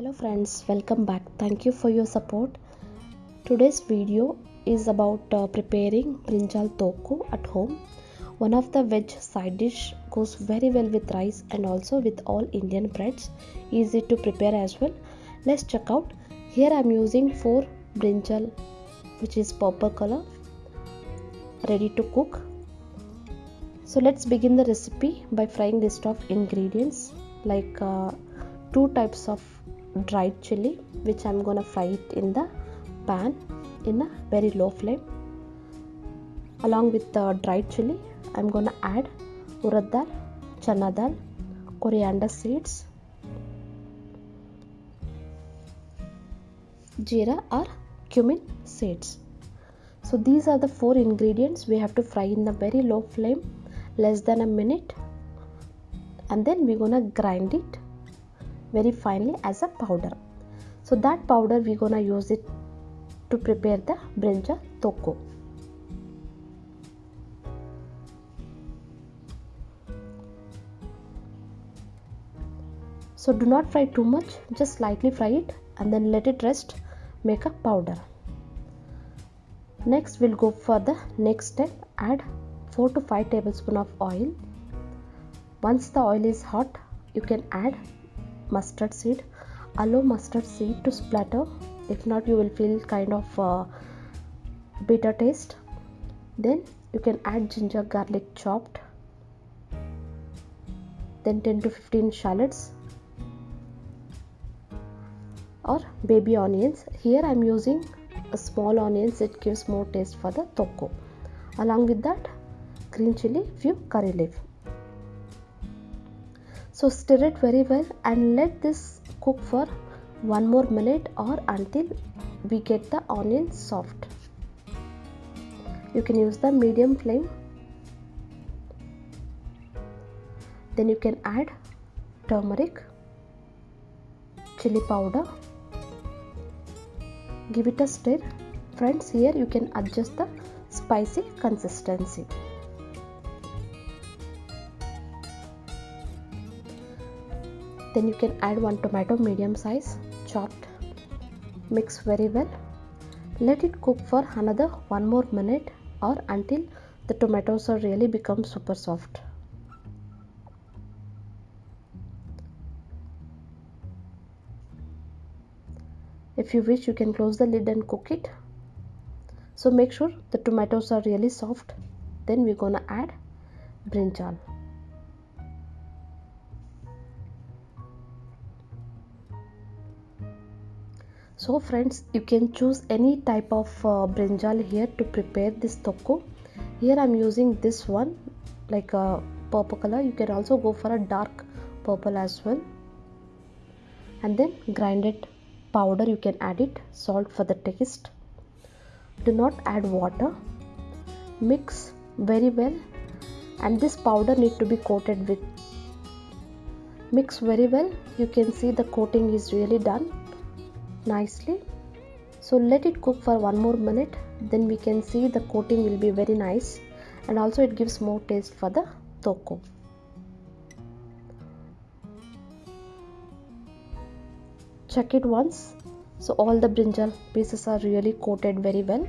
hello friends welcome back. Thank you for your support. Today's video is about uh, preparing brinjal toku at home. One of the veg side dish goes very well with rice and also with all indian breads. Easy to prepare as well. Let's check out. Here i'm using four brinjal which is purple color ready to cook. So let's begin the recipe by frying list of ingredients like uh, two types of dried chili which I'm gonna fry it in the pan in a very low flame. Along with the dried chili I'm gonna add urad dal chana dal coriander seeds jeera or cumin seeds. So these are the four ingredients we have to fry in the very low flame less than a minute. And then we're gonna grind it very finely as a powder. So that powder we're gonna use it to prepare the brinjal toko. So do not fry too much just slightly fry it and then let it rest make a powder. Next we'll go for the next step add 4 to 5 tablespoon of oil. Once the oil is hot you can add mustard seed. Allow mustard seed to splatter. If not you will feel kind of uh, bitter taste. Then you can add ginger garlic chopped. Then 10 to 15 shallots. Or baby onions. Here i'm using a small onions. It gives more taste for the toku along with that green chili few curry leaf so stir it very well and let this cook for one more minute or until we get the onion soft. You can use the medium flame. Then you can add turmeric chili powder. Give it a stir. Friends here you can adjust the spicy consistency then you can add one tomato medium size chopped mix very well. Let it cook for another one more minute or until the tomatoes are really become super soft. If you wish you can close the lid and cook it. So make sure the tomatoes are really soft. Then we're gonna add brinjal so friends you can choose any type of uh, brinjal here to prepare this toku here i'm using this one like a purple color. You can also go for a dark purple as well. And then grinded powder you can add it. Salt for the taste. Do not add water. Mix very well. And this powder need to be coated with. Mix very well. You can see the coating is really done nicely. So let it cook for one more minute. Then we can see the coating will be very nice. And also it gives more taste for the toku check it once. So all the brinjal pieces are really coated very well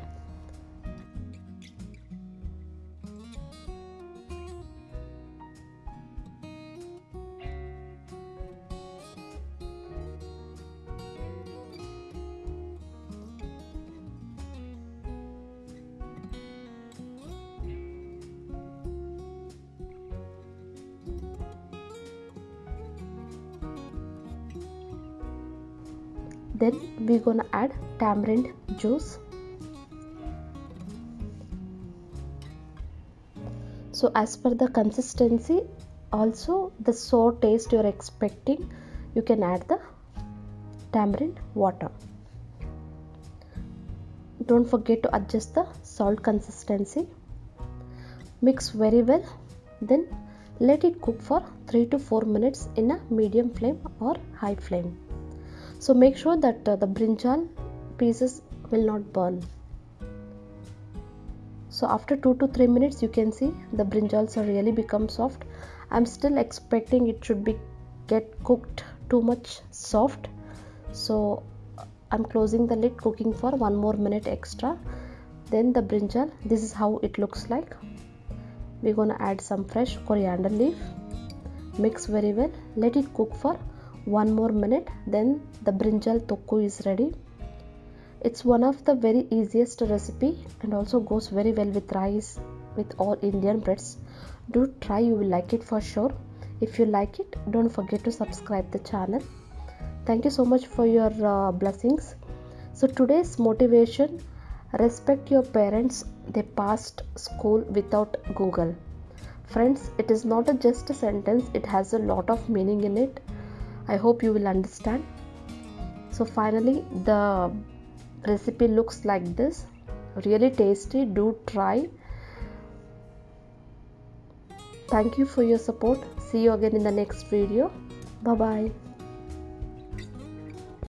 then we're gonna add tamarind juice. So as per the consistency also the sour taste you're expecting you can add the tamarind water. Don't forget to adjust the salt consistency. Mix very well then let it cook for 3 to 4 minutes in a medium flame or high flame so make sure that uh, the brinjal pieces will not burn. So after 2 to 3 minutes you can see the brinjals are really become soft. I'm still expecting it should be get cooked too much soft. So i'm closing the lid cooking for one more minute extra. Then the brinjal this is how it looks like. We're gonna add some fresh coriander leaf. Mix very well. Let it cook for one more minute then the brinjal tokku is ready. It's one of the very easiest recipe and also goes very well with rice with all indian breads. Do try you will like it for sure. If you like it don't forget to subscribe the channel. Thank you so much for your uh, blessings. So today's motivation respect your parents they passed school without google. Friends it is not a just a sentence it has a lot of meaning in it i hope you will understand. So finally the recipe looks like this. Really tasty. Do try. Thank you for your support. See you again in the next video. Bye bye